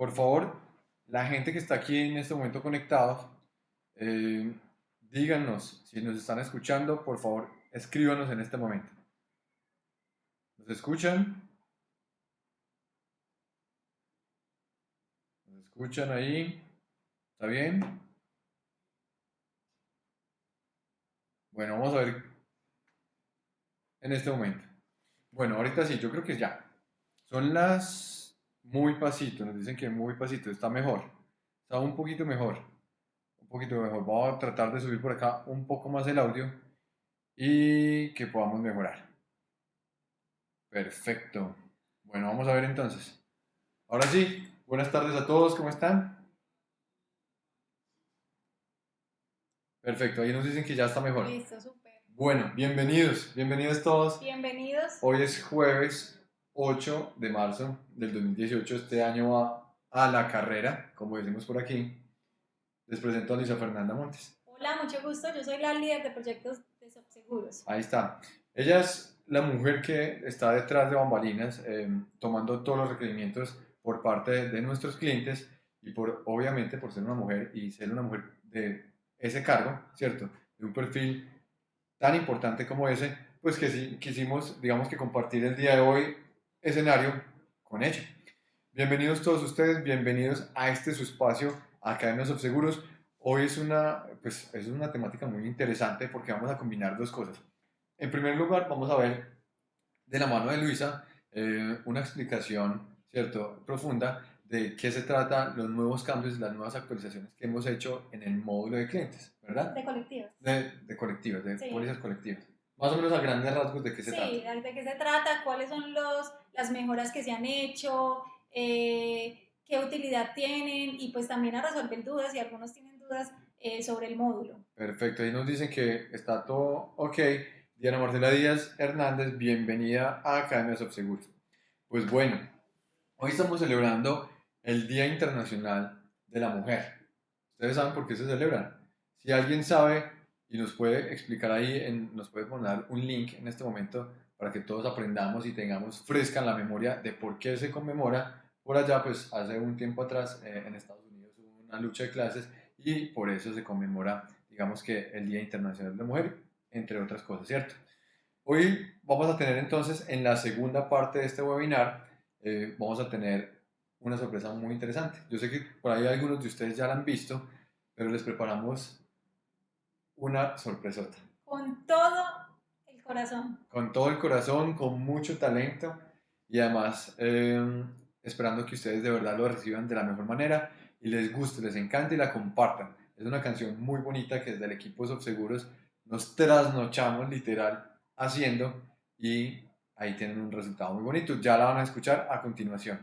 por favor, la gente que está aquí en este momento conectados, eh, díganos si nos están escuchando, por favor, escríbanos en este momento. ¿Nos escuchan? ¿Nos escuchan ahí? ¿Está bien? Bueno, vamos a ver en este momento. Bueno, ahorita sí, yo creo que ya. Son las muy pasito, nos dicen que muy pasito, está mejor. Está un poquito mejor. Un poquito mejor. Vamos a tratar de subir por acá un poco más el audio y que podamos mejorar. Perfecto. Bueno, vamos a ver entonces. Ahora sí, buenas tardes a todos, ¿cómo están? Perfecto, ahí nos dicen que ya está mejor. Listo, súper. Bueno, bienvenidos, bienvenidos todos. Bienvenidos. Hoy es jueves 8 de marzo del 2018. Este año va a la carrera, como decimos por aquí. Les presento a Lisa Fernanda Montes. Hola, mucho gusto. Yo soy la líder de proyectos de Subseguros. Ahí está. Ella es la mujer que está detrás de bambalinas, eh, tomando todos los requerimientos por parte de nuestros clientes y por, obviamente, por ser una mujer y ser una mujer de ese cargo, ¿cierto? De un perfil tan importante como ese, pues que sí, quisimos, digamos que compartir el día de hoy escenario con ella. Bienvenidos todos ustedes, bienvenidos a este su espacio, Academia Subseguros. Hoy es una, pues, es una temática muy interesante porque vamos a combinar dos cosas. En primer lugar, vamos a ver de la mano de Luisa eh, una explicación, ¿cierto?, profunda de qué se trata los nuevos cambios, las nuevas actualizaciones que hemos hecho en el módulo de clientes, ¿verdad? De colectivos. De, de colectivas, de Sí. pólizas colectivas. Más o menos a grandes rasgos de qué se Sí, trata. de qué se trata, cuáles son los, las mejoras que se han hecho, eh, qué utilidad tienen y pues también a resolver dudas, si algunos tienen dudas eh, sobre el módulo. Perfecto, ahí nos dicen que está todo ok. Diana Marcela Díaz Hernández, bienvenida a Academia Subseguros. Pues bueno, hoy estamos celebrando el Día Internacional de la Mujer. ¿Ustedes saben por qué se celebra? Si alguien sabe y nos puede explicar ahí, en- nos puede poner un link en este momento para que todos aprendamos y tengamos fresca en la memoria de por qué se conmemora. Por allá, pues hace un tiempo atrás eh, en Estados Unidos hubo una lucha de clases y por eso se conmemora, digamos que el Día Internacional de la Mujer, entre otras cosas, ¿cierto? Hoy vamos a tener entonces en la segunda parte de este webinar, eh, vamos a tener una sorpresa muy interesante. Yo sé que por ahí algunos de ustedes ya la han visto, pero les preparamos una sorpresota. Con todo el corazón. Con todo el corazón, con mucho talento y además eh, esperando que ustedes de verdad lo reciban de la mejor manera y les guste, les encante y la compartan. Es una canción muy bonita que desde el equipo Subseguros nos trasnochamos literal haciendo y ahí tienen un resultado muy bonito. Ya la van a escuchar a continuación.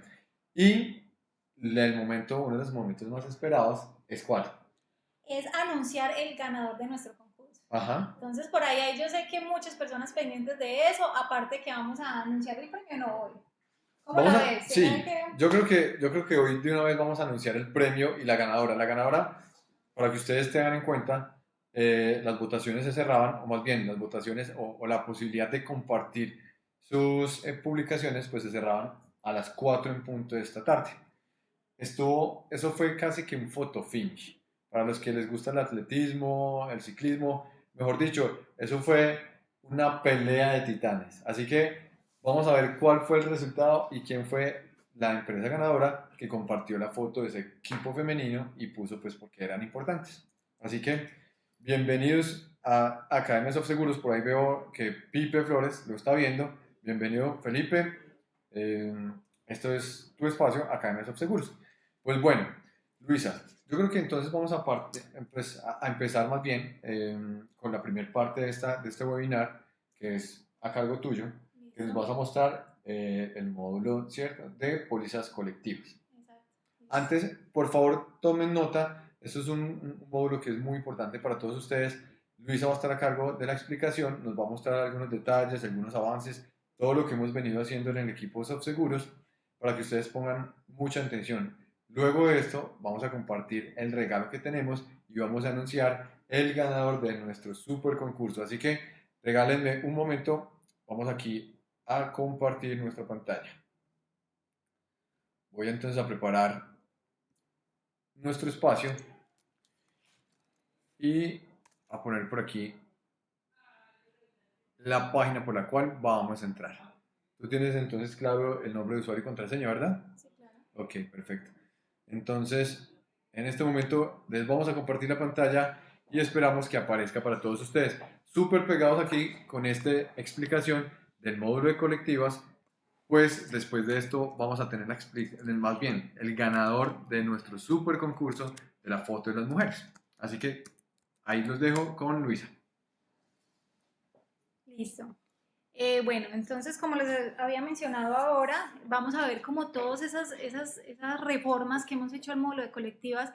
Y el momento, uno de los momentos más esperados es cuál. Es anunciar el ganador de nuestro concurso. Ajá. Entonces, por ahí hay, yo sé que muchas personas pendientes de eso, aparte que vamos a anunciar el premio no hoy. ¿Cómo Vamos la a- ves? sí, ¿Será que- yo creo, que, yo creo que hoy de una vez vamos a anunciar el premio y la ganadora. La ganadora, para que ustedes tengan en cuenta, eh, las votaciones se cerraban, o más bien las votaciones o, o la posibilidad de compartir sus eh, publicaciones, pues se cerraban a las 4 en punto de esta tarde. Estuvo, eso fue casi que un photo finish. Para los que les gusta el atletismo, el ciclismo, mejor dicho, eso fue una pelea de titanes. Así que vamos a ver cuál fue el resultado y quién fue la empresa ganadora que compartió la foto de ese equipo femenino y puso pues porque eran importantes. Así que bienvenidos a Academia of Seguros. Por ahí veo que Pipe Flores lo está viendo. Bienvenido Felipe. Eh, esto es tu espacio, Academia of Seguros. Pues bueno, Luisa, yo creo que entonces vamos a, parte- pues, a- empezar más bien eh, con la primera parte de, esta, de este webinar, que es a cargo tuyo, que nos vas a mostrar eh, el módulo ¿cierto? de pólizas colectivas. Exacto. Antes, por favor, tomen nota, esto es un, un módulo que es muy importante para todos ustedes. Luisa va a estar a cargo de la explicación, nos va a mostrar algunos detalles, algunos avances, todo lo que hemos venido haciendo en el equipo Subseguros, para que ustedes pongan mucha atención. Luego de esto, vamos a compartir el regalo que tenemos y vamos a anunciar el ganador de nuestro super concurso. Así que regálenme un momento, vamos aquí a compartir nuestra pantalla. Voy entonces a preparar nuestro espacio y a poner por aquí la página por la cual vamos a entrar. Tú tienes entonces claro el nombre de usuario y contraseña, ¿verdad? Sí, claro. Ok, perfecto. Entonces, en este momento les vamos a compartir la pantalla y esperamos que aparezca para todos ustedes. Súper pegados aquí con esta explicación del módulo de colectivas, pues después de esto vamos a tener la más bien el ganador de nuestro super concurso de la foto de las mujeres. Así que ahí los dejo con Luisa. Listo. Eh, bueno, entonces como les había mencionado ahora, vamos a ver como todas esas, esas, esas reformas que hemos hecho al módulo de colectivas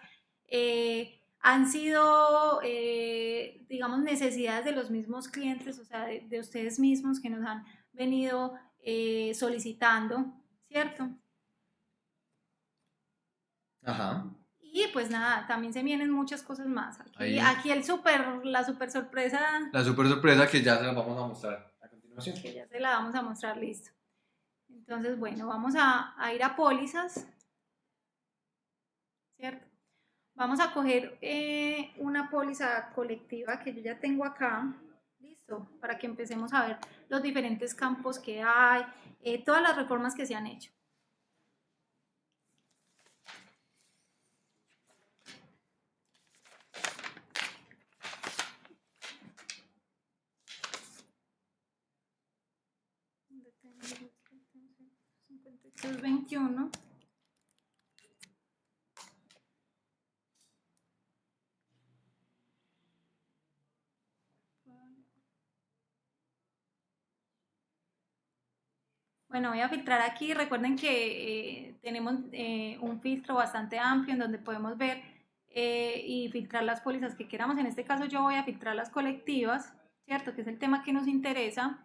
eh, han sido, eh, digamos, necesidades de los mismos clientes, o sea, de, ustedes mismos que nos han venido solicitando, ¿cierto? Ajá. Y pues nada, también se vienen muchas cosas más. Aquí, aquí el super, la super sorpresa. La super sorpresa que ya se la vamos a mostrar Que ya se la vamos a mostrar, listo. Entonces, bueno, vamos a, a ir a pólizas. ¿Cierto? Vamos a coger eh, una póliza colectiva que yo ya tengo acá. Listo, para que empecemos a ver los diferentes campos que hay, eh, todas las reformas que se han hecho. Bueno, voy a filtrar aquí. Recuerden que eh, tenemos eh, un filtro bastante amplio en donde podemos ver eh, y filtrar las pólizas que queramos. En este caso yo voy a filtrar las colectivas, ¿cierto? Que es el tema que nos interesa.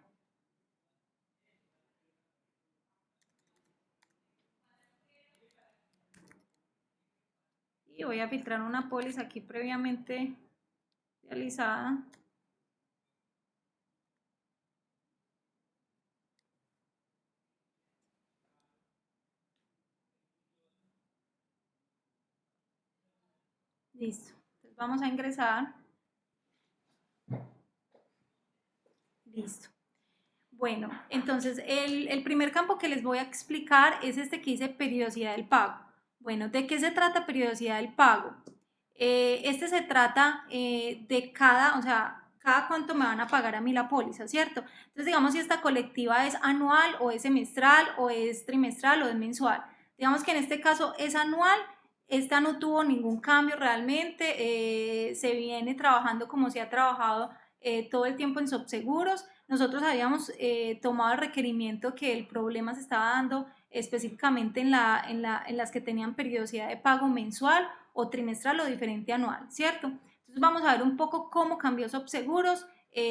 Y voy a filtrar una póliza aquí previamente realizada. Listo. Entonces vamos a ingresar. Listo. Bueno, entonces el, primer campo que les voy a explicar es este que dice periodicidad del pago. Bueno, ¿de qué se trata periodicidad del pago? Eh, este se trata eh, de cada, o sea, cada cuánto me van a pagar a mí la póliza, ¿cierto? Entonces, digamos si esta colectiva es anual o es semestral o es trimestral o es mensual. Digamos que en este caso es anual esta no tuvo ningún cambio realmente, eh, se viene trabajando como se ha trabajado eh, todo el tiempo en subseguros. Nosotros habíamos eh, tomado el requerimiento que el problema se estaba dando específicamente en, la, en, la, en las que tenían periodicidad de pago mensual o trimestral o diferente anual, ¿cierto? Entonces vamos a ver un poco cómo cambió subseguros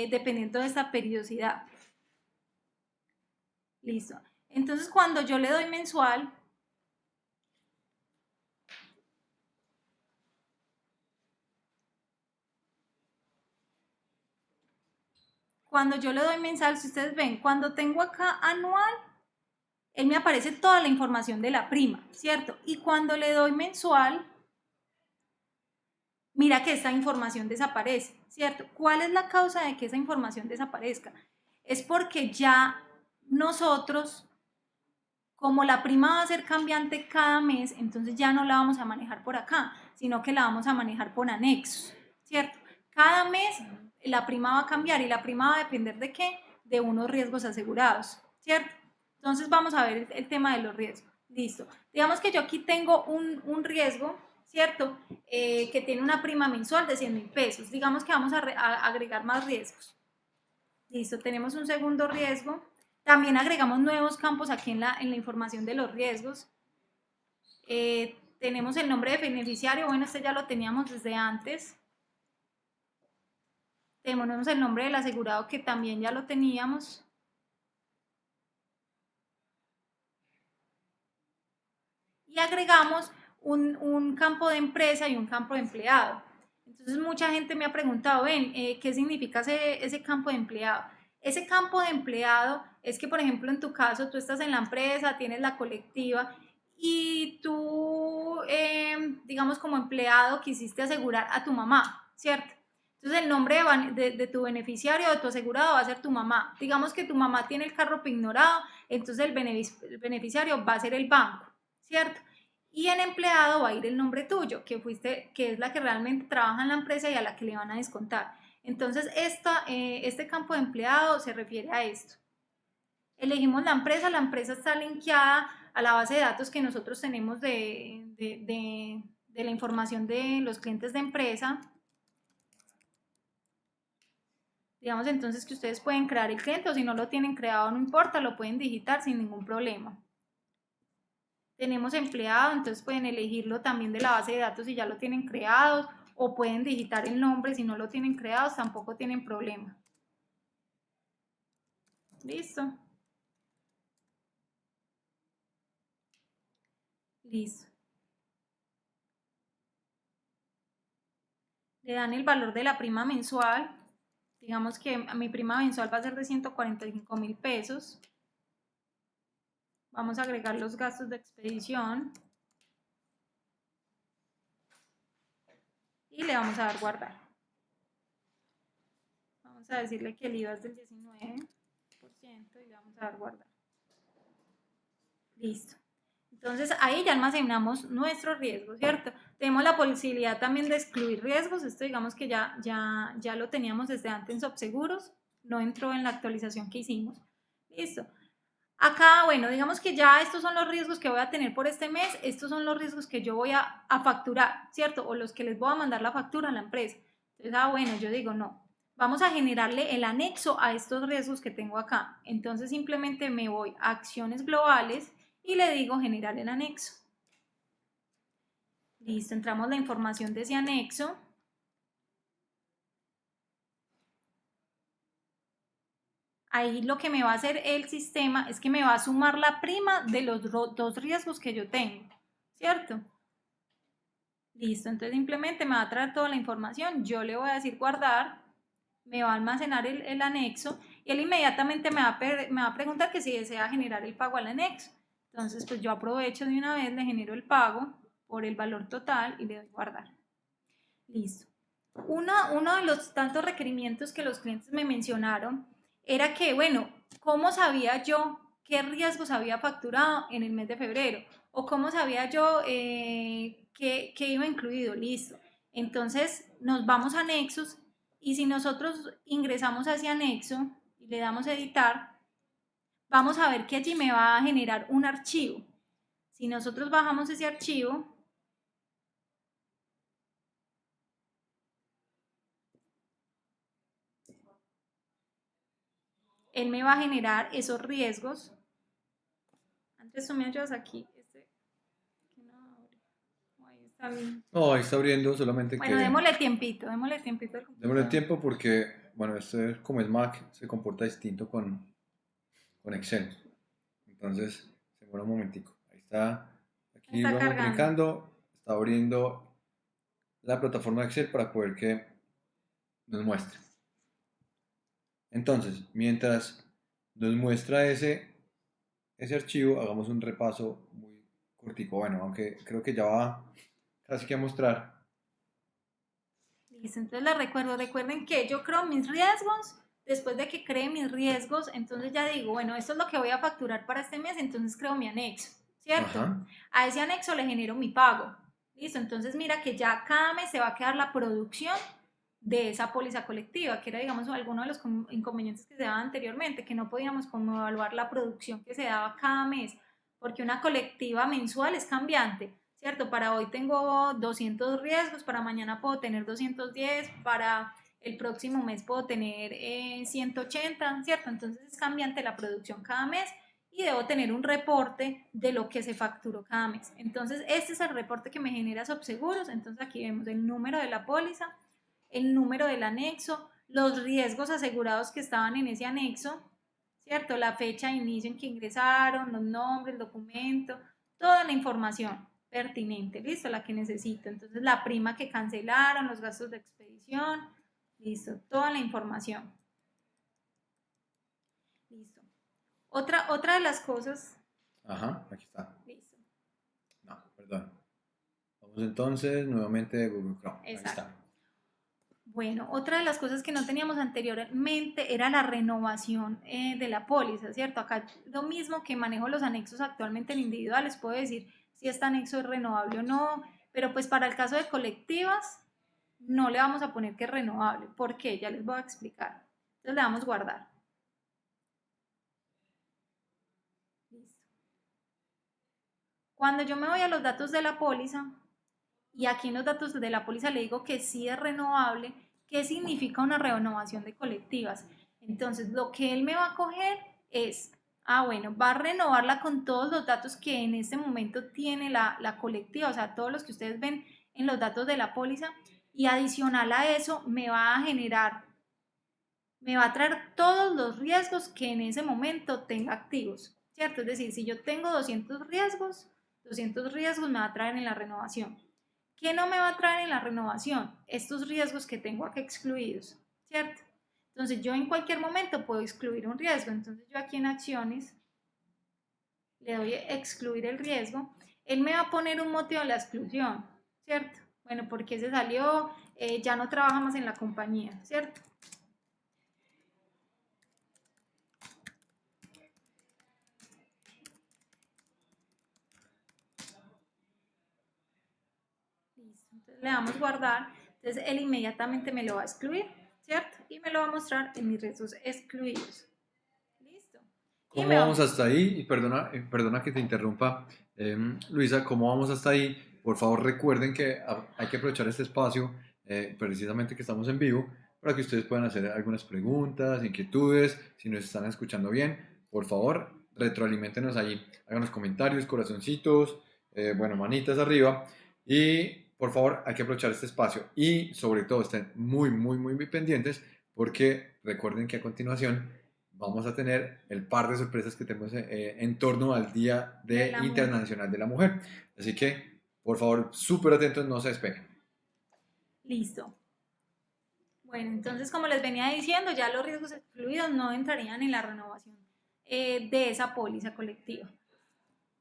dependiendo de esta periodicidad. Listo. Entonces cuando yo le doy mensual, Cuando yo le doy mensal, si ustedes ven, cuando tengo acá anual, él me aparece toda la información de la prima, ¿cierto? Y cuando le doy mensual, mira que esta información desaparece, ¿cierto? ¿Cuál es la causa de que esa información desaparezca? Es porque ya nosotros, como la prima va a ser cambiante cada mes, entonces ya no la vamos a manejar por acá, sino que la vamos a manejar por anexos, ¿cierto? Cada mes la prima va a cambiar y la prima va a depender de qué? De unos riesgos asegurados, ¿cierto? Entonces vamos a ver el, tema de los riesgos. Listo. Digamos que yo aquí tengo un, riesgo, ¿cierto? Eh, que tiene una prima mensual de 100 mil pesos. Digamos que vamos a, agregar más riesgos. Listo, tenemos un segundo riesgo. También agregamos nuevos campos aquí en la, en la información de los riesgos. Eh, tenemos el nombre de beneficiario, bueno, este ya lo teníamos desde antes tenemos el nombre del asegurado que también ya lo teníamos. Y agregamos un, campo de empresa y un campo de empleado. Entonces mucha gente me ha preguntado, ven, eh, ¿qué significa ese, ese campo de empleado? Ese campo de empleado es que, por ejemplo, en tu caso, tú estás en la empresa, tienes la colectiva y tú, em, digamos, como empleado quisiste asegurar a tu mamá, ¿cierto? Entonces el nombre de, tu beneficiario, de tu asegurado va a ser tu mamá. Digamos que tu mamá tiene el carro ignorado, entonces el, beneficiario va a ser el banco, ¿cierto? Y en empleado va a ir el nombre tuyo, que fuiste, que es la que realmente trabaja en la empresa y a la que le van a descontar. Entonces eh, este campo de empleado se refiere a esto. Elegimos la empresa, la empresa está linkeada a la base de datos que nosotros tenemos de, de la información de los clientes de empresa Digamos entonces que ustedes pueden crear el cliente o si no lo tienen creado no importa, lo pueden digitar sin ningún problema. Tenemos empleado, entonces pueden elegirlo también de la base de datos si ya lo tienen creado o pueden digitar el nombre si no lo tienen creado, tampoco tienen problema. Listo. Listo. Le dan el valor de la prima mensual digamos que mi prima mensual va a ser de 145 mil pesos. Vamos a agregar los gastos de expedición. Y le vamos a dar guardar. Vamos a decirle que el IVA es del 19% y le vamos a dar guardar. Listo. Entonces ahí ya almacenamos nuestro riesgo, ¿cierto? Tenemos la posibilidad también de excluir riesgos, esto digamos que ya, ya, ya lo teníamos desde antes en Subseguros, no entró en la actualización que hicimos. Listo. Acá, bueno, digamos que ya estos son los riesgos que voy a tener por este mes, estos son los riesgos que yo voy a, facturar, ¿cierto? O los que les voy a mandar la factura a la empresa. Entonces, ah, bueno, yo digo, no, vamos a generarle el anexo a estos riesgos que tengo acá. Entonces simplemente me voy a acciones globales y le digo generar el anexo. Listo, entramos la información de ese anexo. Ahí lo que me va a hacer el sistema es que me va a sumar la prima de los dos riesgos que yo tengo, ¿cierto? Listo, entonces simplemente me va a traer toda la información, yo le voy a decir guardar, me va a almacenar el, anexo y él inmediatamente me va, a, preguntar que si desea generar el pago al anexo. Entonces, pues yo aprovecho de una vez, le genero el pago por el valor total y le doy guardar. Listo. Uno de los tantos requerimientos que los clientes me mencionaron era que, bueno, ¿cómo sabía yo qué riesgos había facturado en el mes de febrero? ¿O cómo sabía yo eh, qué, qué iba incluido? Listo. Entonces nos vamos a anexos y si nosotros ingresamos a ese anexo y le damos a editar, vamos a ver que allí me va a generar un archivo. Si nosotros bajamos ese archivo, él me va a generar esos riesgos. Antes tú me ayudas aquí. Este, no, ahí está bien. No, ahí está abriendo solamente bueno, démosle tiempito, démosle tiempito. Démosle tiempo porque, bueno, este como es Mac, se comporta distinto con, con Excel. Entonces, se demora un momentico. Ahí está. Aquí vamos clicando. Está abriendo la plataforma de Excel para poder que nos muestre. Entonces, mientras nos muestra ese, ese archivo, hagamos un repaso muy cortico. Bueno, aunque creo que ya va casi que a mostrar. Listo, entonces les recuerdo, recuerden que yo creo mis riesgos después de que cree mis riesgos, entonces ya digo, bueno, esto es lo que voy a facturar para este mes, entonces creo mi anexo, ¿cierto? A ese anexo le genero mi pago. Listo, entonces mira que ya cada mes se va a quedar la producción de esa póliza colectiva, que era, digamos, alguno de los inconvenientes que se daban anteriormente, que no podíamos como evaluar la producción que se daba cada mes, porque una colectiva mensual es cambiante, ¿cierto? Para hoy tengo 200 riesgos, para mañana puedo tener 210, para el próximo mes puedo tener 180, eh, ¿cierto? Entonces es cambiante la producción cada mes y debo tener un reporte de lo que se facturó cada mes. Entonces este es el reporte que me genera Subseguros, entonces aquí vemos el número de la póliza, el número del anexo, los riesgos asegurados que estaban en ese anexo, ¿cierto? La fecha de inicio en que ingresaron, los nombres, el documento, toda la información pertinente, ¿listo? La que necesito. Entonces la prima que cancelaron, los gastos de expedición, Listo, toda la información. Listo. Otra, otra de las cosas. Ajá, aquí está. Listo. entonces nuevamente de Google Chrome. Ahí Exacto. está. Bueno, otra de las cosas que no teníamos anteriormente era la renovación eh, de la póliza, ¿cierto? Acá lo mismo que manejo los anexos actualmente en individuales, puedo decir si este anexo es renovable o no, pero pues para el caso de colectivas no le vamos a poner que es renovable. ¿Por qué? Ya les voy a explicar. Entonces le damos guardar. Listo. Cuando yo me voy a los datos de la póliza, y aquí en los datos de la póliza le digo que sí es renovable, ¿qué significa una renovación de colectivas? Entonces, lo que él me va a coger es, ah, bueno, va a renovarla con todos los datos que en este momento tiene la, la colectiva, o sea, todos los que ustedes ven en los datos de la póliza, y adicional a eso me va a generar, me va a traer todos los riesgos que en ese momento tenga activos, ¿cierto? Es decir, si yo tengo 200 riesgos, 200 riesgos me va a traer en la renovación. ¿Qué no me va a traer en la renovación? Estos riesgos que tengo aquí excluidos, ¿cierto? Entonces yo en cualquier momento puedo excluir un riesgo. Entonces yo aquí en acciones le doy excluir el riesgo. Él me va a poner un motivo de la exclusión, ¿cierto? Bueno, porque se salió, eh, ya no trabaja más en la compañía, ¿cierto? Listo, entonces le damos guardar, entonces él inmediatamente me lo va a excluir, ¿cierto? Y me lo va a mostrar en mis riesgos excluidos. Listo. ¿Cómo va- vamos hasta ahí? Y perdona, eh, perdona que te interrumpa, em, Luisa, ¿cómo vamos hasta ahí? Por favor, recuerden que hay que aprovechar este espacio, eh, precisamente que estamos en vivo, para que ustedes puedan hacer algunas preguntas, inquietudes, si nos están escuchando bien, por favor, retroalimentenos ahí, háganos comentarios, corazoncitos, eh, bueno, manitas arriba, y por favor, hay que aprovechar este espacio y sobre todo estén muy, muy, muy, muy pendientes, porque recuerden que a continuación vamos a tener el par de sorpresas que tenemos eh, en torno al Día de De la Mujer. Internacional de la Mujer. Así que, por favor, súper atentos, no se despeguen. Listo. Bueno, entonces como les venía diciendo, ya los riesgos excluidos no entrarían en la renovación eh, de esa póliza colectiva.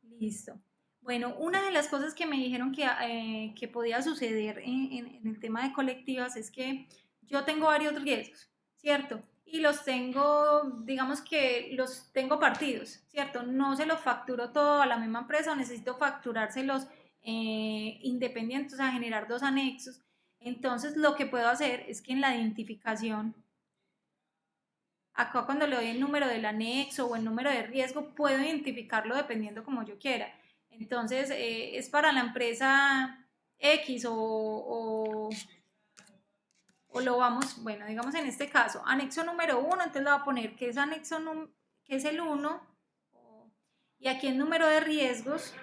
Listo. Bueno, una de las cosas que me dijeron que, eh, podía suceder en, el tema de colectivas es que yo tengo varios riesgos, ¿cierto? Y los tengo, digamos que los tengo partidos, ¿cierto? No se los facturo todo a la misma empresa necesito facturárselos eh, independientes, o sea, generar dos anexos. Entonces, lo que puedo hacer es que en la identificación, acá cuando le doy el número del anexo o el número de riesgo, puedo identificarlo dependiendo como yo quiera. Entonces, eh, es para la empresa X o, lo vamos, bueno, digamos en este caso, anexo número 1, entonces le voy a poner que es anexo, que es el 1, y aquí el número de riesgos,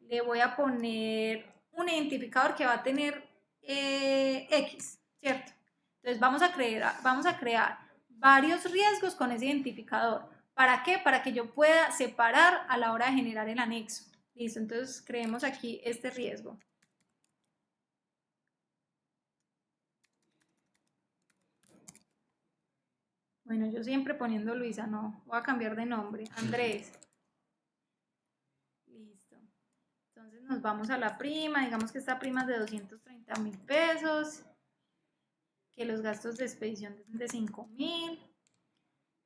le voy a poner un identificador que va a tener eh, X, ¿cierto? Entonces vamos a, crear, vamos a crear varios riesgos con ese identificador. ¿Para qué? Para que yo pueda separar a la hora de generar el anexo. Listo, entonces creemos aquí este riesgo. Bueno, yo siempre poniendo Luisa, no, voy a cambiar de nombre. Andrés. Listo. Entonces nos vamos a la prima, digamos que esta prima es de 230 mil pesos, que los gastos de expedición son de 5 mil,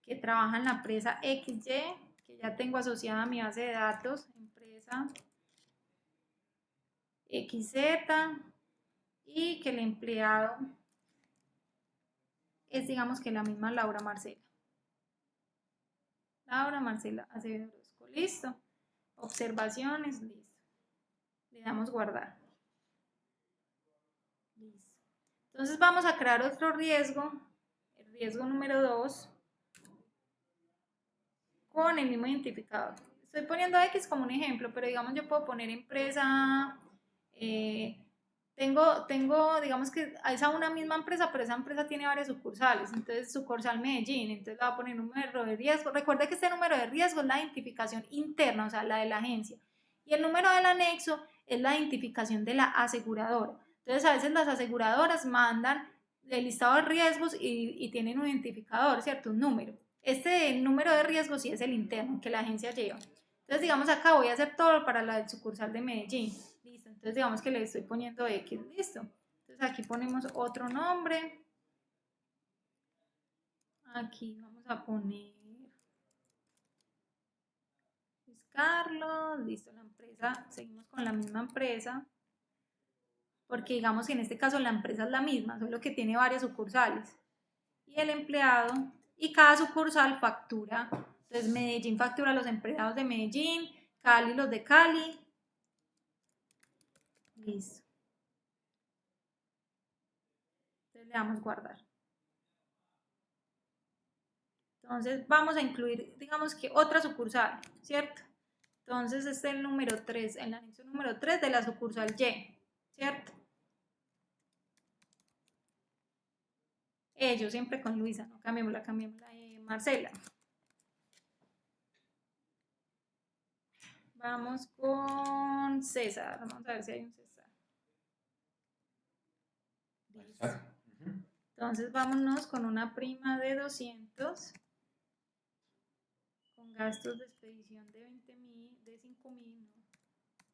que trabaja en la empresa XY, que ya tengo asociada a mi base de datos, XZ, y que el empleado es digamos que la misma Laura Marcela. Laura Marcela Acevedo Orozco. Listo. Observaciones, listo. Le damos guardar. Listo. Entonces vamos a crear otro riesgo, el riesgo número 2, con el mismo identificador. Estoy poniendo X como un ejemplo, pero digamos yo puedo poner empresa, eh, tengo, tengo, digamos que es a una misma empresa, pero esa empresa tiene varias sucursales, entonces sucursal Medellín, entonces le voy a poner número de riesgo. Recuerde que este número de riesgo es la identificación interna, o sea, la de la agencia. Y el número del anexo es la identificación de la aseguradora. Entonces, a veces las aseguradoras mandan el listado de riesgos y, y tienen un identificador, ¿cierto? Un número. Este número de riesgos sí es el interno que la agencia lleva. Entonces, digamos acá voy a hacer todo para la del sucursal de Medellín. Listo. Entonces digamos que le estoy poniendo X, listo. Entonces aquí ponemos otro nombre. Aquí vamos a poner Luis Carlos, listo, la empresa, seguimos con la misma empresa, porque digamos que en este caso la empresa es la misma, solo que tiene varias sucursales. Y el empleado, y cada sucursal factura, entonces Medellín factura a los empleados de Medellín, Cali los de Cali. Listo. Entonces le damos guardar. Entonces vamos a incluir, digamos que otra sucursal, ¿cierto? Entonces este es el número 3, el anexo número 3 de la sucursal Y, ¿cierto? Ellos siempre con Luisa, no cambiemos la, cambiemos la de Marcela. Vamos con César, vamos a ver si hay un César. Entonces vámonos con una prima de 200 gastos de expedición de 20 mil, de 5 mil,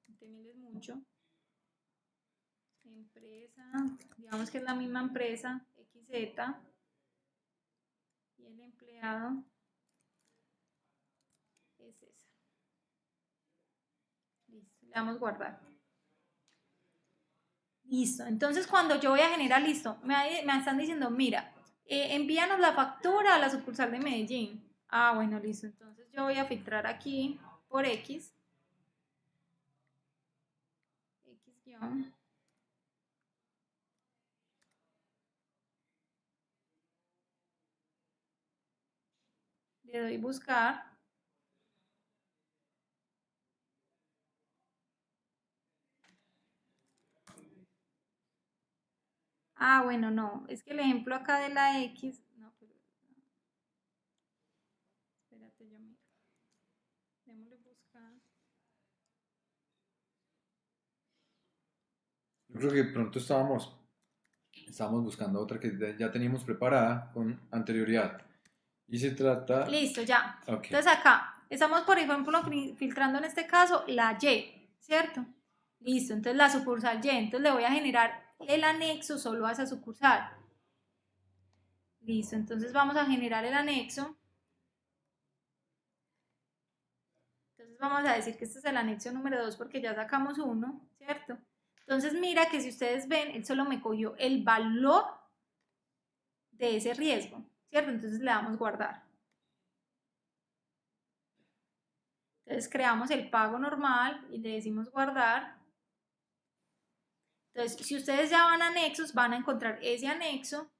20 mil es mucho. Empresa, digamos que es la misma empresa, XZ, y el empleado es esa. Listo, le damos guardar. Listo, entonces cuando yo voy a generar, listo, me, me están diciendo, mira, eh, envíanos la factura a la sucursal de Medellín. Ah, bueno, listo, entonces yo voy a filtrar aquí por X. X guion. Le doy buscar. Ah, bueno, no, es que el ejemplo acá de la X Yo creo que pronto estábamos, estábamos buscando otra que ya teníamos preparada con anterioridad. Y se trata... Listo, ya. Entonces acá, estamos por ejemplo filtrando en este caso la Y, ¿cierto? Listo, entonces la sucursal Y, entonces le voy a generar el anexo solo a esa sucursal. Listo, entonces vamos a generar el anexo. Entonces vamos a decir que este es el anexo número 2 porque ya sacamos uno, ¿cierto? Entonces mira que si ustedes ven, él solo me cogió el valor de ese riesgo, ¿cierto? Entonces le damos guardar. Entonces creamos el pago normal y le decimos guardar. Entonces, si ustedes ya van a anexos, van a encontrar ese anexo.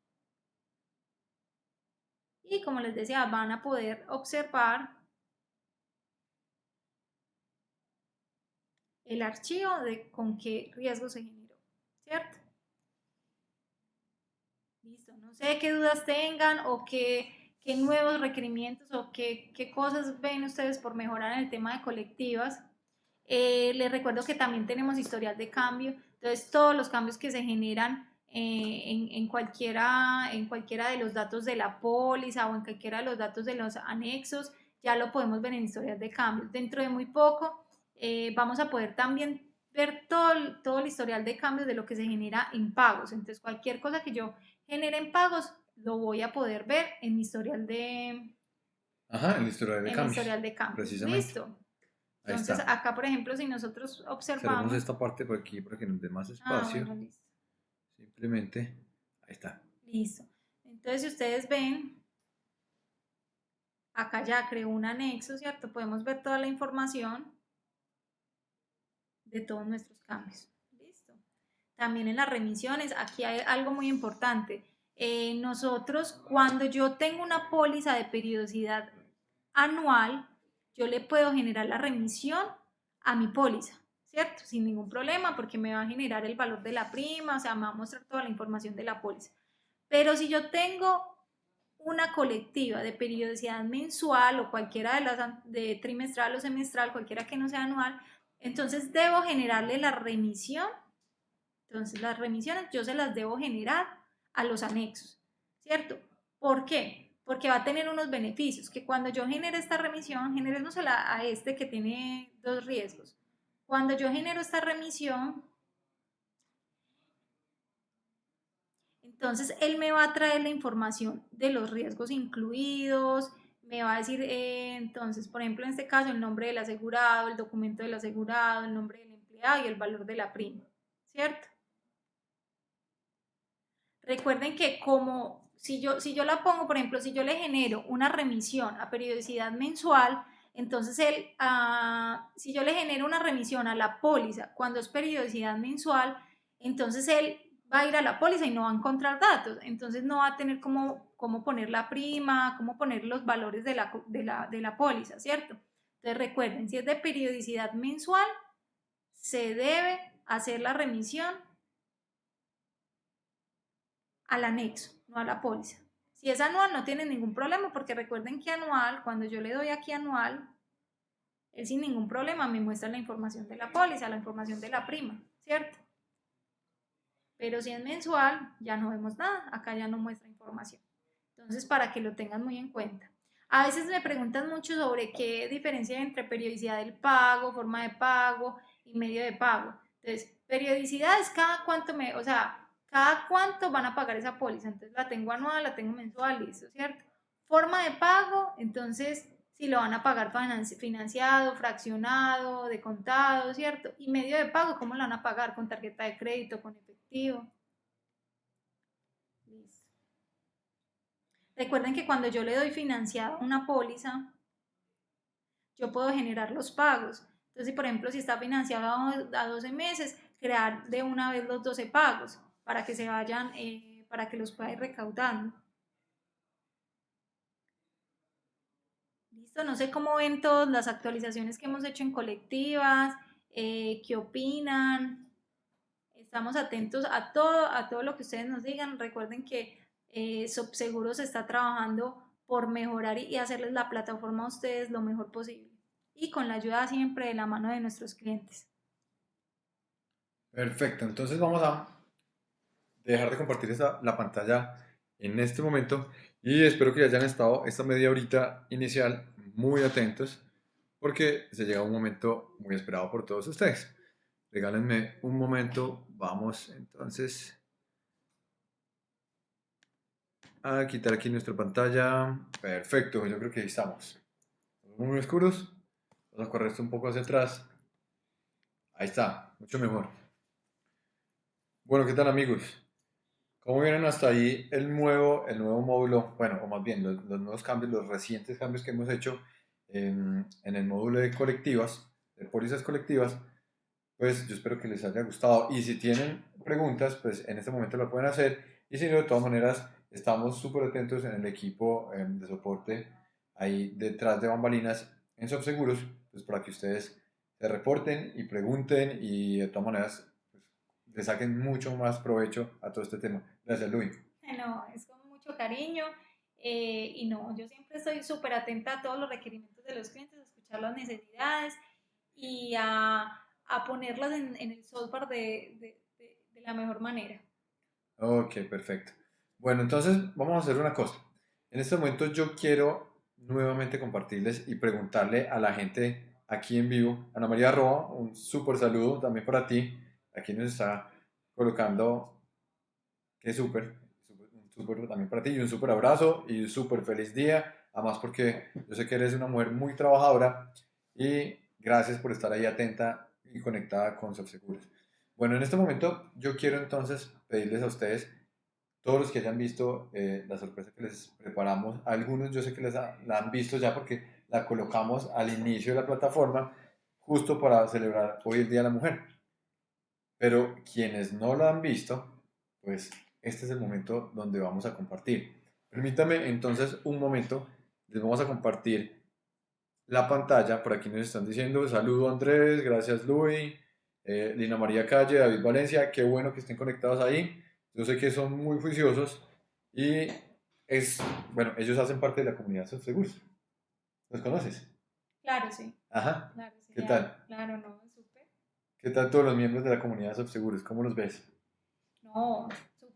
Y como les decía, van a poder observar el archivo de con qué riesgo se generó, ¿cierto? Listo, no sé qué dudas tengan o qué, nuevos requerimientos o qué, qué, cosas ven ustedes por mejorar en el tema de colectivas. Eh, les recuerdo que también tenemos historial de cambio, entonces todos los cambios que se generan eh, en, en, cualquiera, en cualquiera de los datos de la póliza o en cualquiera de los datos de los anexos, ya lo podemos ver en historial de cambio. Dentro de muy poco eh, vamos a poder también ver todo el, todo el historial de cambios de lo que se genera en pagos. Entonces, cualquier cosa que yo genere en pagos, lo voy a poder ver en mi historial de... Ajá, en el historial de en cambios. historial de cambios. Precisamente. Listo. Entonces, acá, por ejemplo, si nosotros observamos... Cerramos esta parte por aquí para que nos dé más Ah, espacio. bueno, listo. Simplemente, ahí está. Listo. Entonces, si ustedes ven, acá ya creo un anexo, ¿cierto? Podemos ver toda la información de todos nuestros cambios. Listo. También en las remisiones, aquí hay algo muy importante. Eh, nosotros, cuando yo tengo una póliza de periodicidad anual, yo le puedo generar la remisión a mi póliza, ¿cierto? Sin ningún problema, porque me va a generar el valor de la prima, o sea, me va a mostrar toda la información de la póliza. Pero si yo tengo una colectiva de periodicidad mensual o cualquiera de las de trimestral o semestral, cualquiera que no sea anual, entonces debo generarle la remisión. Entonces las remisiones yo se las debo generar a los anexos, ¿cierto? ¿Por qué? porque va a tener unos beneficios, que cuando yo genere esta remisión, generémosla a este que tiene dos riesgos. Cuando yo genero esta remisión, entonces él me va a traer la información de los riesgos incluidos, me va a decir, eh, entonces, por ejemplo, en este caso, el nombre del asegurado, el documento del asegurado, el nombre del empleado y el valor de la prima, ¿cierto? Recuerden que como si yo, si yo la pongo, por ejemplo, si yo le genero una remisión a periodicidad mensual, entonces él, ah, si yo le genero una remisión a la póliza cuando es periodicidad mensual, entonces él va a ir a la póliza y no va a encontrar datos, entonces no va a tener cómo, cómo poner la prima, cómo poner los valores de la, de, la, de la póliza, ¿cierto? Entonces recuerden, si es de periodicidad mensual, se debe hacer la remisión al anexo, no a la póliza. Si es anual no tiene ningún problema porque recuerden que anual, cuando yo le doy aquí anual, él sin ningún problema me muestra la información de la póliza, la información de la prima, ¿cierto? Pero si es mensual, ya no vemos nada, acá ya no muestra información. Entonces, para que lo tengan muy en cuenta. A veces me preguntan mucho sobre qué diferencia hay entre periodicidad del pago, forma de pago y medio de pago. Entonces, periodicidad es cada cuánto me, o sea, cada cuánto van a pagar esa póliza. Entonces la tengo anual, la tengo mensual, listo, ¿cierto? Forma de pago, entonces si lo van a pagar financiado, fraccionado, de contado, ¿cierto? Y medio de pago, ¿cómo lo van a pagar? ¿Con tarjeta de crédito, con efectivo? Listo. Recuerden que cuando yo le doy financiado una póliza, yo puedo generar los pagos. Entonces, por ejemplo, si está financiado a 12 meses, crear de una vez los 12 pagos para que se vayan, eh, para que los pueda ir recaudando. Listo, no sé cómo ven todas las actualizaciones que hemos hecho en colectivas, eh, qué opinan. Estamos atentos a todo, a todo lo que ustedes nos digan. Recuerden que eh, Subseguros está trabajando por mejorar y hacerles la plataforma a ustedes lo mejor posible. Y con la ayuda siempre de la mano de nuestros clientes. Perfecto, entonces vamos a dejar de compartir esa, la pantalla en este momento y espero que hayan estado esta media horita inicial muy atentos porque se llega un momento muy esperado por todos ustedes. Regálenme un momento, vamos entonces a quitar aquí nuestra pantalla. Perfecto, yo creo que ahí estamos. Muy oscuros. Vamos a correr esto un poco hacia atrás. Ahí está, mucho mejor. Bueno, ¿qué tal amigos? ¿Cómo vienen hasta ahí el nuevo, el nuevo módulo? Bueno, o más bien los, nuevos cambios, los recientes cambios que hemos hecho en, en, el módulo de colectivas, de pólizas colectivas. Pues yo espero que les haya gustado. Y si tienen preguntas, pues en este momento lo pueden hacer. Y si no, de todas maneras, estamos súper atentos en el equipo em, de soporte ahí detrás de bambalinas en Subseguros, pues para que ustedes se reporten y pregunten y de todas maneras le saquen mucho más provecho a todo este tema. Gracias, Luis. No, es con mucho cariño. Eh, y no, yo siempre estoy súper atenta a todos los requerimientos de los clientes, a escuchar las necesidades y a, a ponerlas en, en, el software de, de, de, la mejor manera. Ok, perfecto. Bueno, entonces vamos a hacer una cosa. En este momento yo quiero nuevamente compartirles y preguntarle a la gente aquí en vivo, Ana María Roa, un súper saludo también para ti aquí nos está colocando que súper, súper también para ti y un súper abrazo y un súper feliz día, además porque yo sé que eres una mujer muy trabajadora y gracias por estar ahí atenta y conectada con Subseguros. Bueno, en este momento yo quiero entonces pedirles a ustedes, todos los que hayan visto eh, la sorpresa que les preparamos, algunos yo sé que les la han visto ya porque la colocamos al inicio de la plataforma justo para celebrar hoy el Día de la Mujer. Pero quienes no lo han visto, pues este es el momento donde vamos a compartir. Permítame entonces un momento, les vamos a compartir la pantalla. Por aquí nos están diciendo, saludo Andrés, gracias Luis, eh, Lina María Calle, David Valencia, qué bueno que estén conectados ahí. Yo sé que son muy juiciosos y es, bueno, ellos hacen parte de la comunidad Seguros. ¿Los conoces? Claro, sí. Ajá. Claro, sí, ¿Qué tal? Claro, no, ¿Qué tal todos los miembros de la comunidad Subseguros? ¿Cómo los ves? No,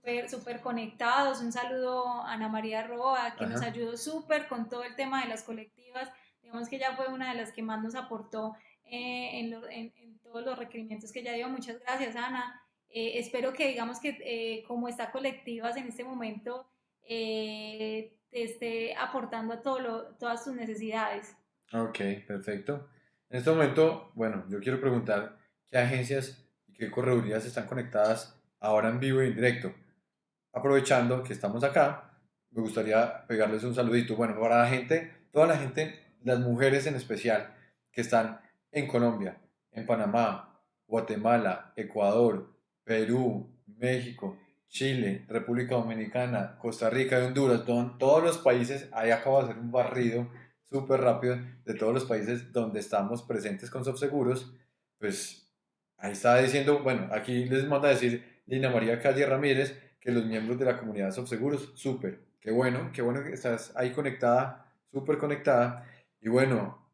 súper, súper conectados. Un saludo a Ana María Roa, que nos ayudó súper con todo el tema de las colectivas. Digamos que ella fue una de las que más nos aportó eh, en, en, todos los requerimientos que ella dio. Muchas gracias, Ana. Eh, espero que digamos que eh, como está colectivas en este momento eh, te esté aportando a todo lo, todas tus necesidades. Ok, perfecto. En este momento, bueno, yo quiero preguntar qué agencias y qué corredurías están conectadas ahora en vivo y en directo. Aprovechando que estamos acá, me gustaría pegarles un saludito. Bueno, para la gente, toda la gente, las mujeres en especial, que están en Colombia, en Panamá, Guatemala, Ecuador, Perú, México, Chile, República Dominicana, Costa Rica y Honduras, todos los países, ahí acabo de hacer un barrido súper rápido de todos los países donde estamos presentes con Subseguros, pues ahí está diciendo, bueno, aquí les manda decir Lina María Calle Ramírez que los miembros de la comunidad Subseguros, súper, qué bueno, qué bueno que estás ahí conectada, súper conectada. Y bueno,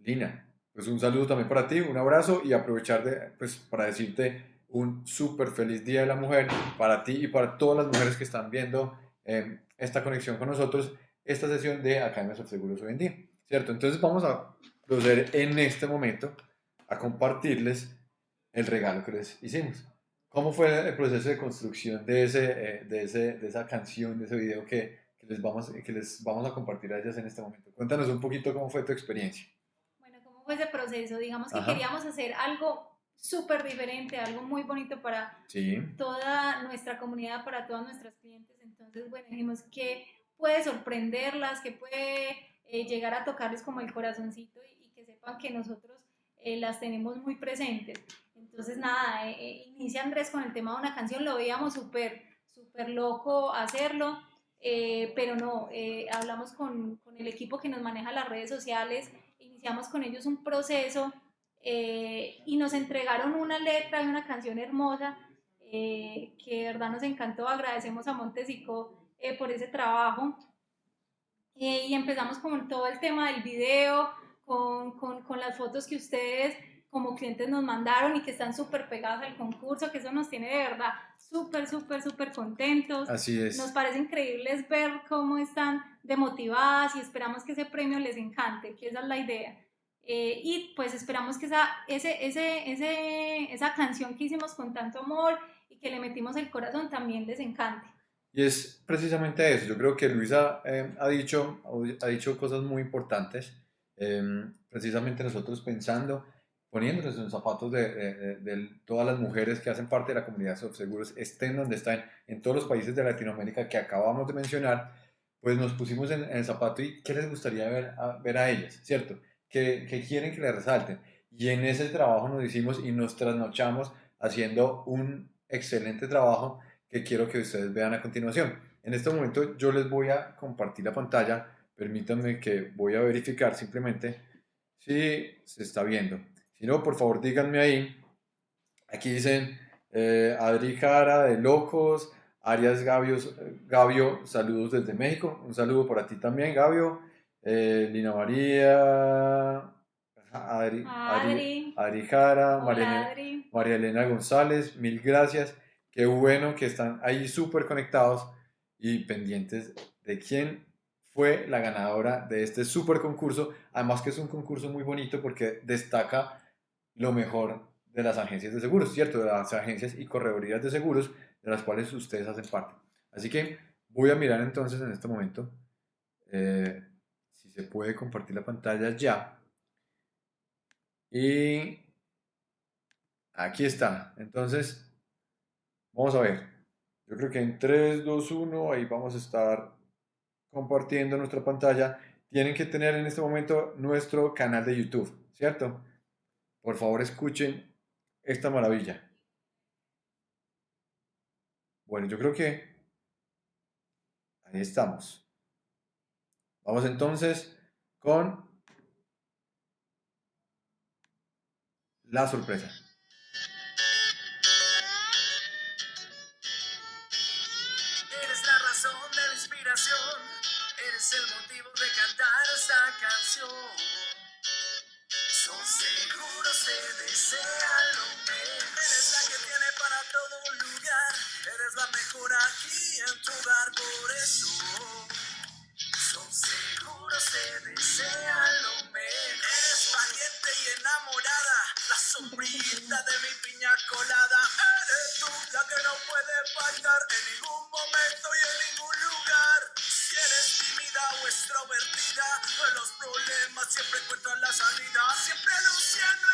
Lina, pues un saludo también para ti, un abrazo y aprovechar de, pues para decirte un súper feliz Día de la Mujer para ti y para todas las mujeres que están viendo eh, esta conexión con nosotros, esta sesión de Academia Seguros hoy en día, ¿cierto? Entonces vamos a proceder en este momento a compartirles el regalo que les hicimos. ¿Cómo fue el proceso de construcción de, ese, eh, de, ese, de esa canción, de ese video que, que, les vamos, que les vamos a compartir a ellas en este momento? Cuéntanos un poquito cómo fue tu experiencia. Bueno, ¿cómo fue ese proceso? Digamos que queríamos hacer algo súper diferente, algo muy bonito para toda nuestra comunidad, para todas nuestras clientes. Entonces, bueno, dijimos que puede sorprenderlas, que puede eh, llegar a tocarles como el corazoncito y, que sepan que nosotros eh, las tenemos muy presentes. Entonces, nada, eh, inicia Andrés con el tema de una canción, lo veíamos súper, súper loco hacerlo. pero no, hablamos con, con, el equipo que nos maneja las redes sociales, iniciamos con ellos un proceso eh, y nos entregaron una letra y una canción hermosa eh, que de verdad nos encantó. Agradecemos a Montesico eh, por ese trabajo. y empezamos con todo el tema del video, con, con, con, las fotos que ustedes como clientes nos mandaron y que están súper pegadas al concurso, que eso nos tiene de verdad súper, súper, súper contentos. Así es. Nos parece increíble ver cómo están demotivadas y esperamos que ese premio les encante, que esa es la idea. Eh, y pues esperamos que esa, ese, ese, ese, esa canción que hicimos con tanto amor y que le metimos el corazón también les encante. Y es precisamente eso. Yo creo que Luisa eh, ha, dicho, ha dicho cosas muy importantes. Em, precisamente nosotros pensando, poniéndonos en los zapatos de, de, todas las mujeres que hacen parte de la comunidad de seguros, estén donde están, en todos los países de Latinoamérica que acabamos de mencionar, pues nos pusimos en, el zapato y qué les gustaría ver a, ver a ellas, ¿cierto? que, quieren que le resalten. Y en ese trabajo nos hicimos y nos trasnochamos haciendo un excelente trabajo que quiero que ustedes vean a continuación. En este momento yo les voy a compartir la pantalla. Permítanme que voy a verificar simplemente si se está viendo. Si no, por favor díganme ahí. Aquí dicen eh, Adri Cara de Locos, Arias Gavio, Gavio, saludos desde México. Un saludo para ti también, Gavio eh, Lina María, Adri, Adri, Adri Jara, María, María, Elena González, mil gracias. Qué bueno que están ahí súper conectados y pendientes de quién fue la ganadora de este súper concurso. Además que es un concurso muy bonito porque destaca lo mejor de las agencias de seguros, ¿cierto? De las agencias y corredorías de seguros de las cuales ustedes hacen parte. Así que voy a mirar entonces en este momento. Eh, se puede compartir la pantalla ya. Y aquí está. Entonces, vamos a ver. Yo creo que en 3, 2, 1, ahí vamos a estar compartiendo nuestra pantalla. Tienen que tener en este momento nuestro canal de YouTube, ¿cierto? Por favor, escuchen esta maravilla. Bueno, yo creo que ahí estamos. Vamos entonces con la sorpresa. Eres la que tiene para todo lugar. Eres la mejor aquí en tu hogar, por eso. Son seguros, te desea lo mejor. Eres valiente y enamorada. La sombrita de mi piña colada. Eres tú la que no puede faltar en ningún momento y en ningún lugar. Si eres tímida o extrovertida, de los problemas siempre encuentras la salida. Siempre luciendo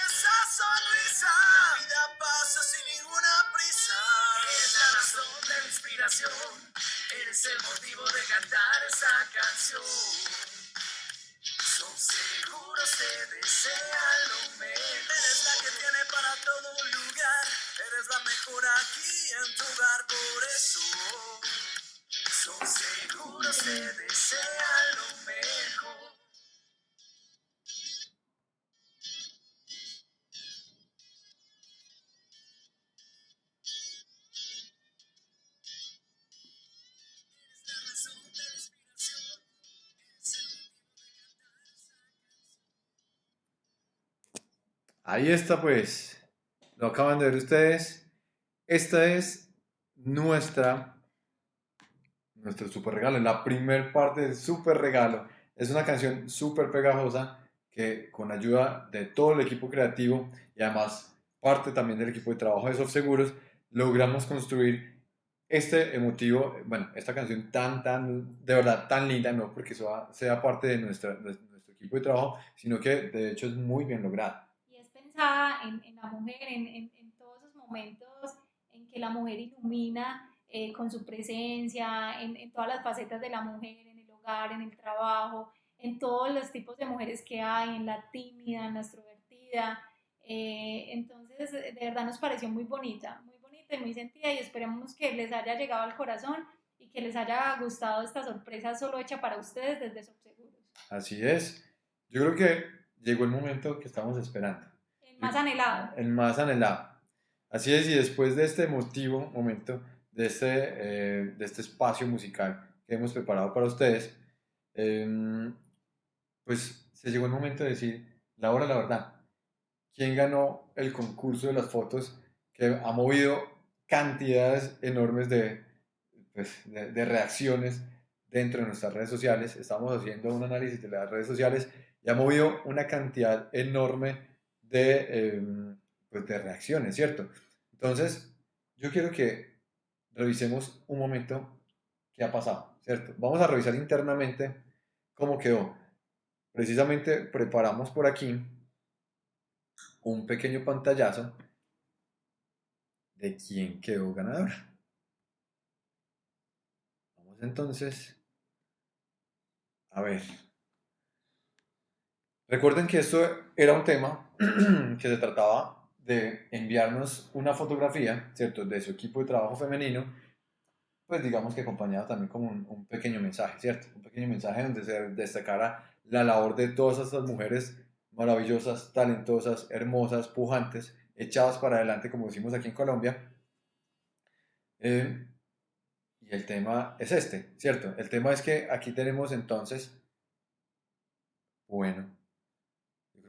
sonrisa. La vida pasa sin ninguna prisa. Eres la razón de la inspiración. Eres el motivo de cantar esta canción. Son seguros te desea lo mejor. Eres la que tiene para todo lugar. Eres la mejor aquí en tu hogar. Por eso. Son seguros te desea lo mejor. Ahí está pues, lo acaban de ver ustedes. Esta es nuestra, nuestro super regalo, la primer parte del super regalo. Es una canción súper pegajosa que con ayuda de todo el equipo creativo y además parte también del equipo de trabajo de Soft Seguros, logramos construir este emotivo, bueno, esta canción tan, tan, de verdad, tan linda, no porque sea, sea parte de, nuestra, de nuestro equipo de trabajo, sino que de hecho es muy bien lograda. Y es pensada en, en la mujer, en, en- en todos esos momentos en que la mujer ilumina eh, con su presencia, en, en todas las facetas de la mujer, en el hogar, en el trabajo, en todos los tipos de mujeres que hay, en la tímida, en la extrovertida. Eh, entonces, de verdad nos pareció muy bonita, muy bonita y muy sentida y esperemos que les haya llegado al corazón y que les haya gustado esta sorpresa solo hecha para ustedes desde Subseguros. Así es. Yo creo que llegó el momento que estamos esperando. Más anhelado. el más anhelado. Así es, y después de este emotivo momento, de este, eh, de este espacio musical que hemos preparado para ustedes, em, pues se llegó el momento de decir, la hora, la verdad, ¿quién ganó el concurso de las fotos que ha movido cantidades enormes de, pues, de, de reacciones dentro de nuestras redes sociales? Estamos haciendo un análisis de las redes sociales y ha movido una cantidad enorme de, em, pues de reacciones, ¿cierto? Entonces, yo quiero que revisemos un momento qué ha pasado, ¿cierto? Vamos a revisar internamente cómo quedó. Precisamente preparamos por aquí un pequeño pantallazo de quién quedó ganadora. Vamos entonces a ver. Recuerden que esto era un tema que se trataba de enviarnos una fotografía, ¿cierto?, de su equipo de trabajo femenino, pues digamos que acompañado también con un, un pequeño mensaje, ¿cierto? Un pequeño mensaje donde se destacara la labor de todas estas mujeres maravillosas, talentosas, hermosas, pujantes, echadas para adelante, como decimos aquí en Colombia. Eh, y el tema es este, ¿cierto? El tema es que aquí tenemos entonces, bueno,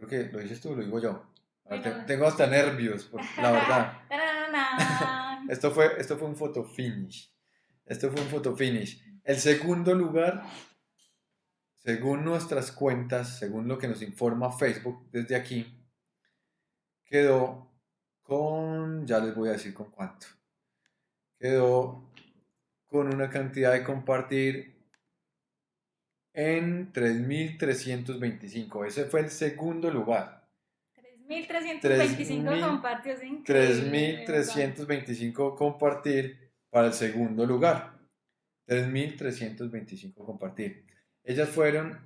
creo que lo dices tú, lo digo yo. A ver, te- Bueno. tengo hasta nervios, por- la verdad. Esto fue, esto fue un photo finish. Esto fue un photo finish. El segundo lugar, según nuestras cuentas, según lo que nos informa Facebook desde aquí, quedó con, ya les voy a decir con cuánto. Quedó con una cantidad de compartir en 3.325. Ese fue el segundo lugar. 3.325 compartidos. increíble, de verdad. 3.325 compartir para el segundo lugar. 3.325 compartir. Ellas fueron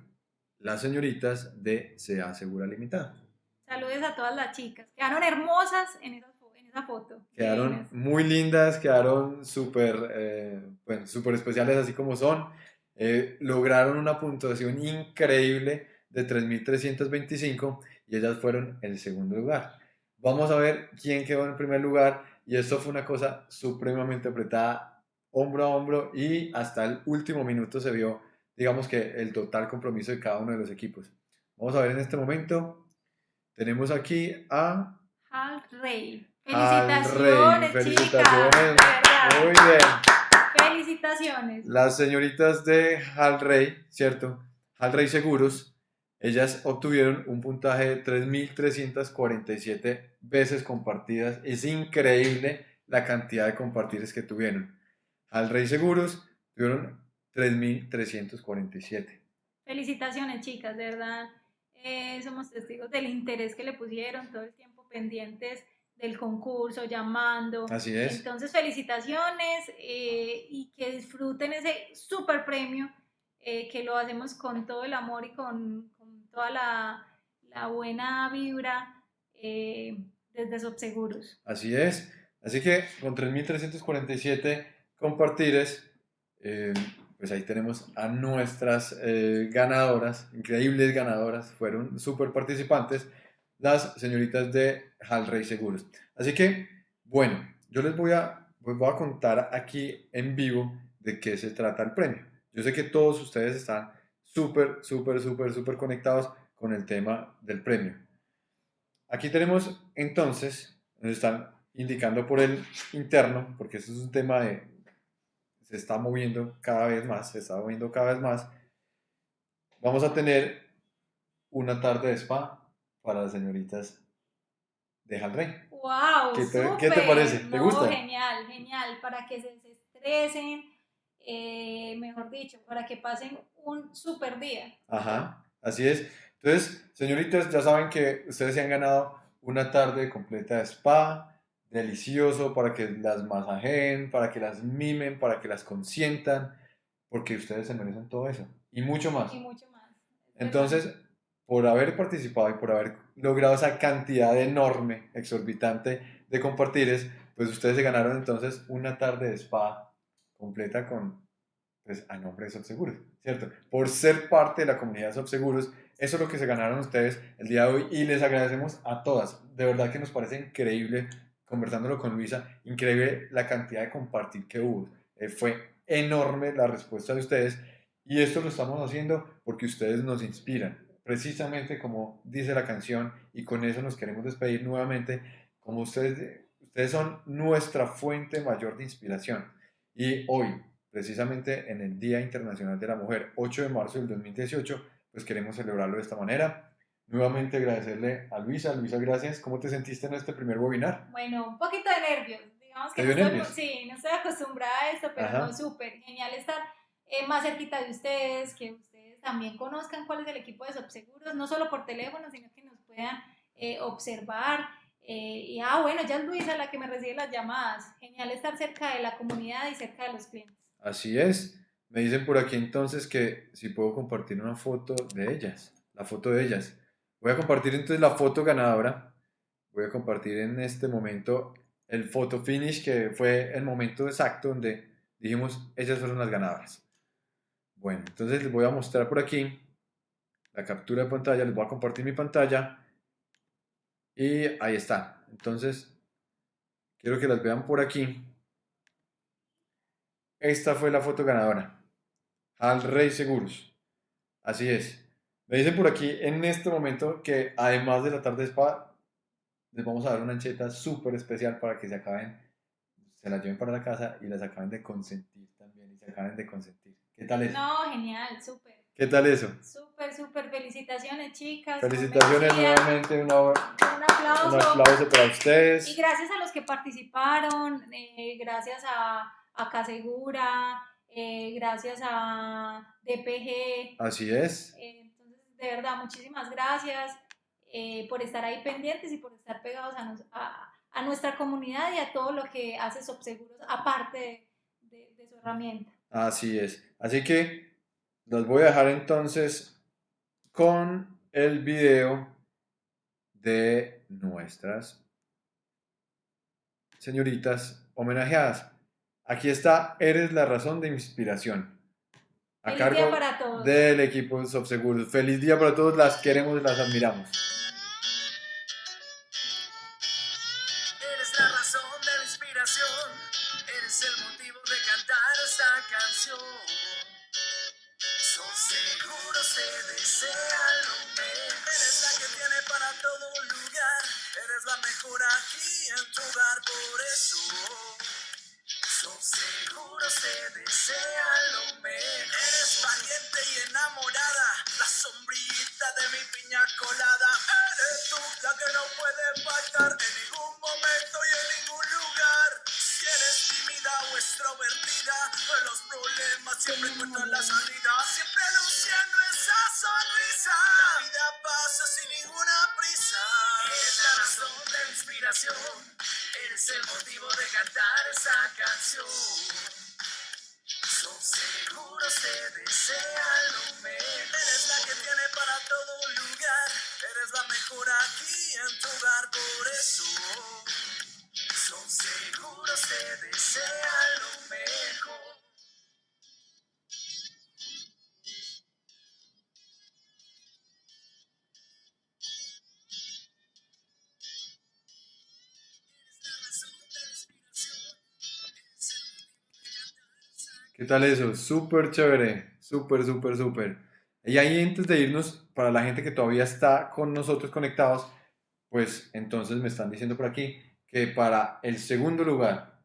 las señoritas de SEA Segura Limitada. Saludos a todas las chicas. Quedaron hermosas en esa, en esa foto. Quedaron muy lindas, quedaron súper eh, bueno, súper especiales así como son. Eh, lograron una puntuación increíble de 3.325 y ellas fueron el segundo lugar. Vamos a ver quién quedó en primer lugar y esto fue una cosa supremamente apretada, hombro a hombro y hasta el último minuto se vio, digamos que el total compromiso de cada uno de los equipos. Vamos a ver en este momento, tenemos aquí a Hal Rey. Al Felicitaciones, Rey, chicas. felicitaciones. Muy bien. Felicitaciones. Las señoritas de Hal Rey, ¿cierto? Hal Rey Seguros, ellas obtuvieron un puntaje de 3.347 veces compartidas. Es increíble la cantidad de compartires que tuvieron. Hal Rey Seguros tuvieron 3.347. Felicitaciones, chicas, de verdad. eh, somos testigos del interés que le pusieron todo el tiempo pendientes del concurso, llamando. Así es. Entonces, felicitaciones eh, y que disfruten ese super premio, eh, que lo hacemos con todo el amor y con, con toda la, la, buena vibra eh, desde Subseguros. Así es. Así que con 3.347 compartires, eh, pues ahí tenemos a nuestras eh, ganadoras, increíbles ganadoras, fueron súper participantes, las señoritas de Halrey Seguros. Así que, bueno, yo les voy a, pues voy a contar aquí en vivo de qué se trata el premio. Yo sé que todos ustedes están súper, súper, súper, súper conectados con el tema del premio. Aquí tenemos entonces, nos están indicando por el interno, porque eso es un tema de, se está moviendo cada vez más, se está moviendo cada vez más. Vamos a tener una tarde de spa para las señoritas de Jalrey. ¡Wow! ¿Qué te, ¿qué te parece? ¿Te no, gusta? Genial, genial, para que se desestresen, eh, mejor dicho, para que pasen un super día. Ajá, así es. Entonces, señoritas, ya saben que ustedes se han ganado una tarde completa de spa, delicioso para que las masajeen, para que las mimen, para que las consientan, porque ustedes se merecen todo eso y mucho más. Y mucho más. Entonces, por haber participado y por haber logrado esa cantidad enorme, exorbitante de compartires, pues ustedes se ganaron entonces una tarde de spa completa con, pues, a nombre de Subseguros, ¿cierto? Por ser parte de la comunidad de Subseguros, eso es lo que se ganaron ustedes el día de hoy y les agradecemos a todas. De verdad que nos parece increíble conversándolo con Luisa, increíble la cantidad de compartir que hubo. Eh, fue enorme la respuesta de ustedes y esto lo estamos haciendo porque ustedes nos inspiran, precisamente como dice la canción y con eso nos queremos despedir nuevamente, como ustedes, ustedes son nuestra fuente mayor de inspiración. Y hoy, precisamente en el Día Internacional de la Mujer, 8 de marzo del 2018, pues queremos celebrarlo de esta manera Nuevamente agradecerle a Luisa. Luisa, gracias. ¿Cómo te sentiste en este primer webinar? Bueno, un poquito de nervios. Digamos que no estoy, sí, no estoy acostumbrada a esto, pero no, súper genial estar eh, más cerquita de ustedes, que ustedes también conozcan cuál es el equipo de Subseguros, no solo por teléfono, sino que nos puedan eh, observar. Eh, y ah, bueno, ya es Luisa la que me recibe las llamadas. Genial estar cerca de la comunidad y cerca de los clientes. Así es. Me dicen por aquí entonces que si puedo compartir una foto de ellas, la foto de ellas. Voy a compartir entonces la foto ganadora. Voy a compartir en este momento el photo finish, que fue el momento exacto donde dijimos, ellas fueron las ganadoras. Bueno, entonces les voy a mostrar por aquí la captura de pantalla, les voy a compartir mi pantalla y ahí está. Entonces, quiero que las vean por aquí. Esta fue la foto ganadora. Al Rey Seguros. Así es. Me dicen por aquí en este momento que además de la tarde de spa, les vamos a dar una ancheta súper especial para que se acaben, se la lleven para la casa y las acaben de consentir también y se acaben de consentir. ¿Qué tal eso? No, genial, súper. ¿Qué tal eso? Súper, súper. Felicitaciones, chicas. Felicitaciones nuevamente. Una, un, aplauso. un aplauso para ustedes. Y gracias a los que participaron, eh, gracias a, a Casegura, eh, gracias a DPG. Así es. Eh, de verdad, muchísimas gracias eh, por estar ahí pendientes y por estar pegados a, a, nuestra comunidad y a todo lo que hace Subseguros, aparte de, de, su herramienta. Así es. Así que los voy a dejar entonces con el video de nuestras señoritas homenajeadas. Aquí está, eres la razón de inspiración a Feliz cargo día para todos. del equipo Subseguros. Feliz día para todos, las queremos las admiramos. ¿Qué tal eso? Súper chévere, súper, súper, súper. Y ahí antes de irnos, para la gente que todavía está con nosotros conectados, pues entonces me están diciendo por aquí que para el segundo lugar,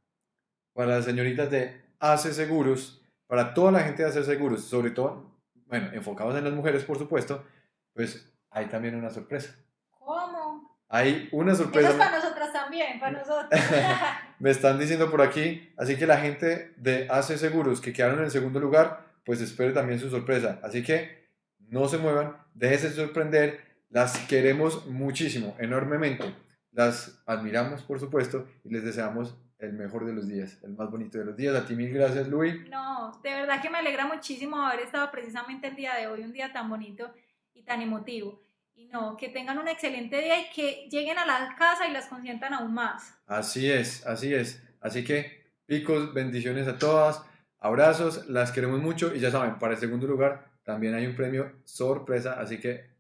para las señoritas de Hace Seguros, para toda la gente de Hace Seguros, sobre todo, bueno, enfocados en las mujeres, por supuesto, pues hay también una sorpresa. ¿Cómo? Hay una Eso sorpresa. es para también, para nosotros. Me están diciendo por aquí, así que la gente de Hace Seguros que quedaron en el segundo lugar, pues espere también su sorpresa. Así que no se muevan, déjense sorprender, las queremos muchísimo, enormemente. Las admiramos, por supuesto, y les deseamos el mejor de los días, el más bonito de los días. A ti mil gracias, Luis. No, de verdad que me alegra muchísimo haber estado precisamente el día de hoy, un día tan bonito y tan emotivo. No, que tengan un excelente día y que lleguen a la casa y las consientan aún más. Así es, así es. Así que, picos, bendiciones a todas, abrazos, las queremos mucho y ya saben, para el segundo lugar también hay un premio sorpresa, así que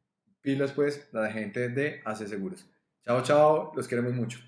pilas pues la gente de Hace Seguros. Chao, chao, los queremos mucho.